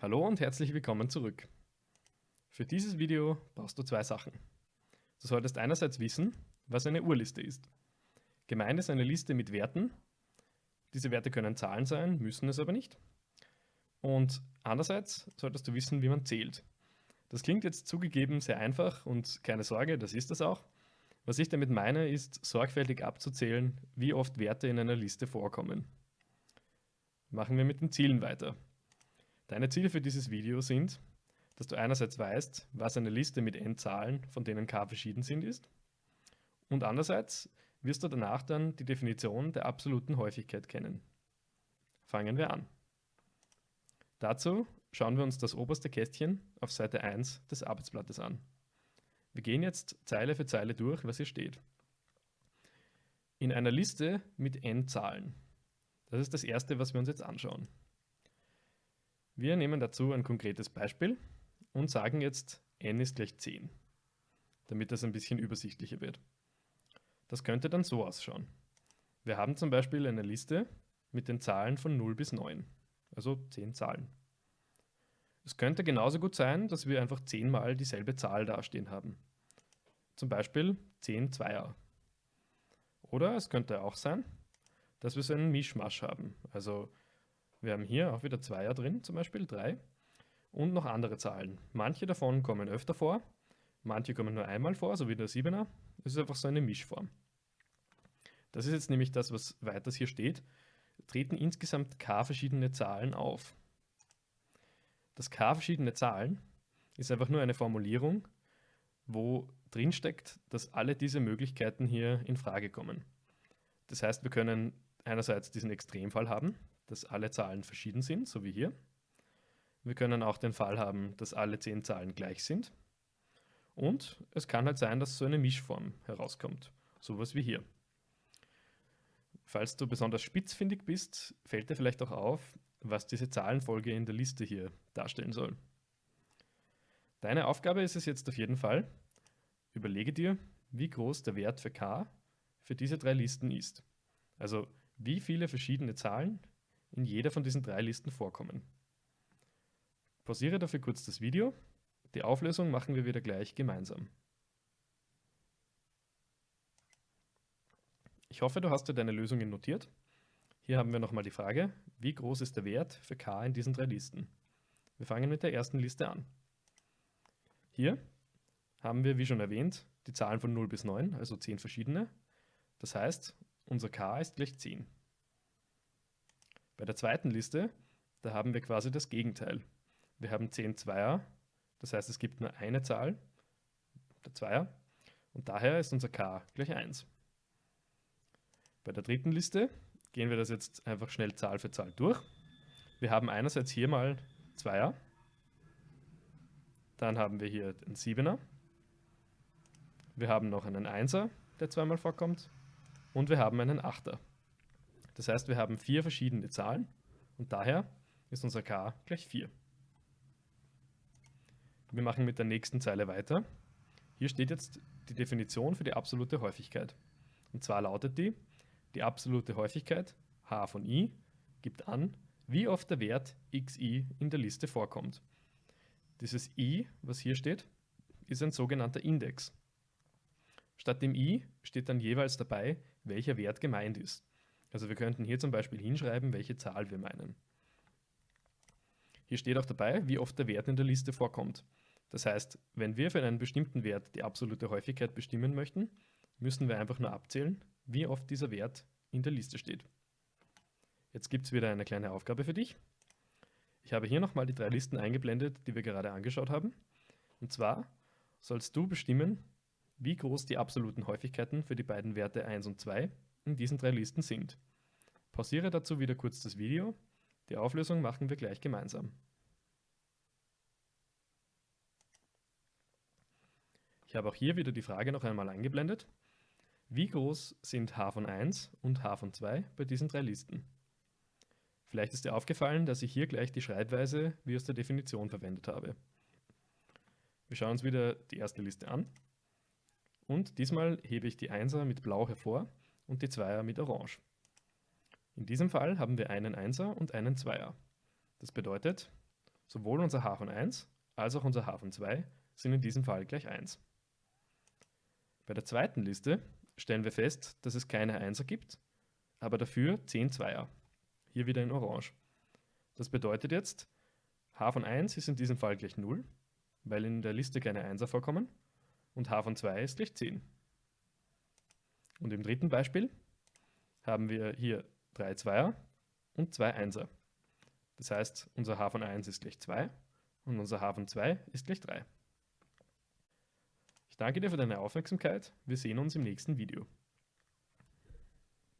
Hallo und herzlich willkommen zurück. Für dieses Video brauchst du zwei Sachen. Du solltest einerseits wissen, was eine Urliste ist. Gemeint ist eine Liste mit Werten. Diese Werte können Zahlen sein, müssen es aber nicht. Und andererseits solltest du wissen, wie man zählt. Das klingt jetzt zugegeben sehr einfach und keine Sorge, das ist es auch. Was ich damit meine, ist sorgfältig abzuzählen, wie oft Werte in einer Liste vorkommen. Machen wir mit den Zielen weiter. Deine Ziele für dieses Video sind, dass du einerseits weißt, was eine Liste mit n Zahlen, von denen k verschieden sind, ist. Und andererseits wirst du danach dann die Definition der absoluten Häufigkeit kennen. Fangen wir an. Dazu schauen wir uns das oberste Kästchen auf Seite 1 des Arbeitsblattes an. Wir gehen jetzt Zeile für Zeile durch, was hier steht. In einer Liste mit n Zahlen. Das ist das erste, was wir uns jetzt anschauen. Wir nehmen dazu ein konkretes Beispiel und sagen jetzt n ist gleich 10, damit das ein bisschen übersichtlicher wird. Das könnte dann so ausschauen. Wir haben zum Beispiel eine Liste mit den Zahlen von 0 bis 9, also 10 Zahlen. Es könnte genauso gut sein, dass wir einfach 10 mal dieselbe Zahl dastehen haben. Zum Beispiel 10 Zweier. Oder es könnte auch sein, dass wir so einen Mischmasch haben. Also wir haben hier auch wieder Zweier drin, zum Beispiel 3. Und noch andere Zahlen. Manche davon kommen öfter vor, manche kommen nur einmal vor, so wie der 7er. Es ist einfach so eine Mischform. Das ist jetzt nämlich das, was weiters hier steht. Treten insgesamt k verschiedene Zahlen auf. Das k verschiedene Zahlen ist einfach nur eine Formulierung, wo drin steckt, dass alle diese Möglichkeiten hier in Frage kommen. Das heißt, wir können einerseits diesen Extremfall haben, dass alle Zahlen verschieden sind, so wie hier. Wir können auch den Fall haben, dass alle zehn Zahlen gleich sind. Und es kann halt sein, dass so eine Mischform herauskommt, sowas wie hier. Falls du besonders spitzfindig bist, fällt dir vielleicht auch auf, was diese Zahlenfolge in der Liste hier darstellen soll. Deine Aufgabe ist es jetzt auf jeden Fall, überlege dir, wie groß der Wert für k für diese drei Listen ist. Also wie viele verschiedene Zahlen in jeder von diesen drei Listen vorkommen. Pausiere dafür kurz das Video. Die Auflösung machen wir wieder gleich gemeinsam. Ich hoffe, du hast dir deine Lösungen notiert. Hier haben wir nochmal die Frage, wie groß ist der Wert für k in diesen drei Listen? Wir fangen mit der ersten Liste an. Hier haben wir, wie schon erwähnt, die Zahlen von 0 bis 9, also 10 verschiedene. Das heißt, unser k ist gleich 10. Bei der zweiten Liste, da haben wir quasi das Gegenteil. Wir haben 10 Zweier, das heißt es gibt nur eine Zahl, der Zweier, und daher ist unser k gleich 1. Bei der dritten Liste gehen wir das jetzt einfach schnell Zahl für Zahl durch. Wir haben einerseits hier mal Zweier, dann haben wir hier den Siebener, wir haben noch einen Einser, der zweimal vorkommt, und wir haben einen Achter. Das heißt, wir haben vier verschiedene Zahlen und daher ist unser k gleich 4. Wir machen mit der nächsten Zeile weiter. Hier steht jetzt die Definition für die absolute Häufigkeit. Und zwar lautet die, die absolute Häufigkeit h von i gibt an, wie oft der Wert xi in der Liste vorkommt. Dieses i, was hier steht, ist ein sogenannter Index. Statt dem i steht dann jeweils dabei, welcher Wert gemeint ist. Also wir könnten hier zum Beispiel hinschreiben, welche Zahl wir meinen. Hier steht auch dabei, wie oft der Wert in der Liste vorkommt. Das heißt, wenn wir für einen bestimmten Wert die absolute Häufigkeit bestimmen möchten, müssen wir einfach nur abzählen, wie oft dieser Wert in der Liste steht. Jetzt gibt es wieder eine kleine Aufgabe für dich. Ich habe hier nochmal die drei Listen eingeblendet, die wir gerade angeschaut haben. Und zwar sollst du bestimmen, wie groß die absoluten Häufigkeiten für die beiden Werte 1 und 2 in diesen drei Listen sind. Pausiere dazu wieder kurz das Video. Die Auflösung machen wir gleich gemeinsam. Ich habe auch hier wieder die Frage noch einmal eingeblendet. Wie groß sind h von 1 und h von 2 bei diesen drei Listen? Vielleicht ist dir aufgefallen, dass ich hier gleich die Schreibweise wie aus der Definition verwendet habe. Wir schauen uns wieder die erste Liste an. Und diesmal hebe ich die 1er mit blau hervor und die Zweier mit Orange. In diesem Fall haben wir einen Einser und einen Zweier. Das bedeutet, Sowohl unser h von 1 als auch unser h von 2 sind in diesem Fall gleich 1. Bei der zweiten Liste stellen wir fest, dass es keine 1er gibt, aber dafür 10 Zweier. Hier wieder in Orange. Das bedeutet jetzt, h von 1 ist in diesem Fall gleich 0, weil in der Liste keine 1er vorkommen, und h von 2 ist gleich 10. Und im dritten Beispiel haben wir hier 3 Zweier und 2 Einser. Das heißt, unser h von 1 ist gleich 2 und unser h von 2 ist gleich 3. Ich danke dir für deine Aufmerksamkeit. Wir sehen uns im nächsten Video.